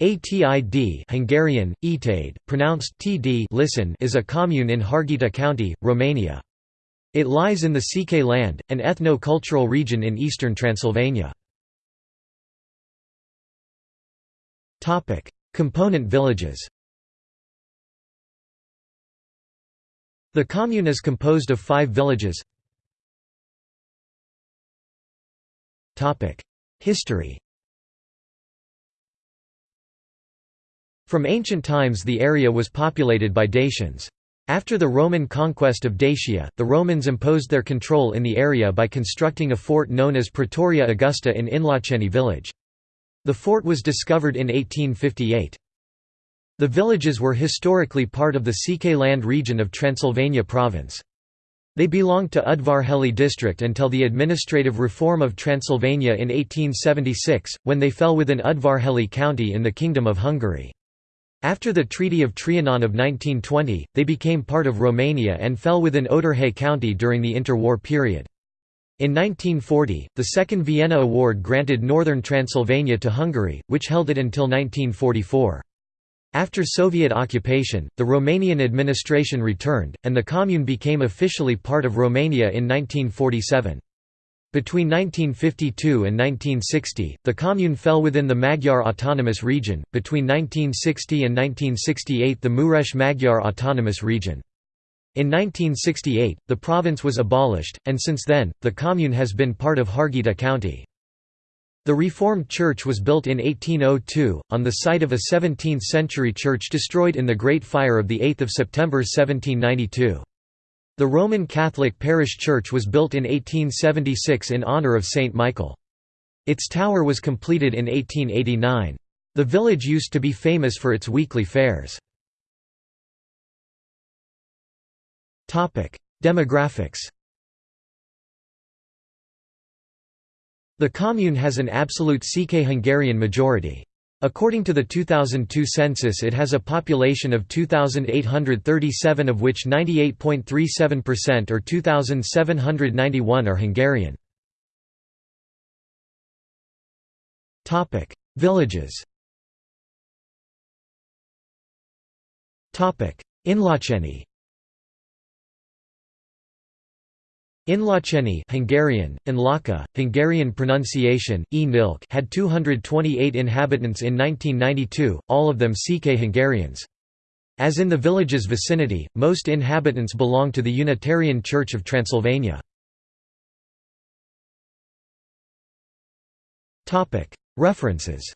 Atid Hungarian, Etéd, pronounced td listen is a commune in Harghita County, Romania. It lies in the Székely land, an ethno-cultural region in eastern Transylvania. Component villages The commune is composed of five villages History From ancient times the area was populated by Dacians. After the Roman conquest of Dacia, the Romans imposed their control in the area by constructing a fort known as Praetoria Augusta in Inlăceni village. The fort was discovered in 1858. The villages were historically part of the Székely land region of Transylvania province. They belonged to Udvarhely district until the administrative reform of Transylvania in 1876, when they fell within Udvarhely county in the Kingdom of Hungary. After the Treaty of Trianon of 1920, they became part of Romania and fell within Odorhei County during the interwar period. In 1940, the Second Vienna Award granted northern Transylvania to Hungary, which held it until 1944. After Soviet occupation, the Romanian administration returned, and the commune became officially part of Romania in 1947. Between 1952 and 1960, the commune fell within the Magyar Autonomous Region, between 1960 and 1968 the Mureș Magyar Autonomous Region. In 1968, the province was abolished, and since then, the commune has been part of Harghita County. The Reformed Church was built in 1802, on the site of a 17th-century church destroyed in the Great Fire of 8 September 1792. The Roman Catholic parish church was built in 1876 in honor of Saint Michael. Its tower was completed in 1889. The village used to be famous for its weekly fairs. Demographics The commune has an absolute Székely Hungarian majority. According to the 2002 census it has a population of 2,837 of which 98.37% or 2,791 are Hungarian. Villages Inlăceni Inlăceni Hungarian, Énlaka, Hungarian pronunciation, e had 228 inhabitants in 1992, all of them Székely Hungarians. As in the village's vicinity, most inhabitants belong to the Unitarian Church of Transylvania. References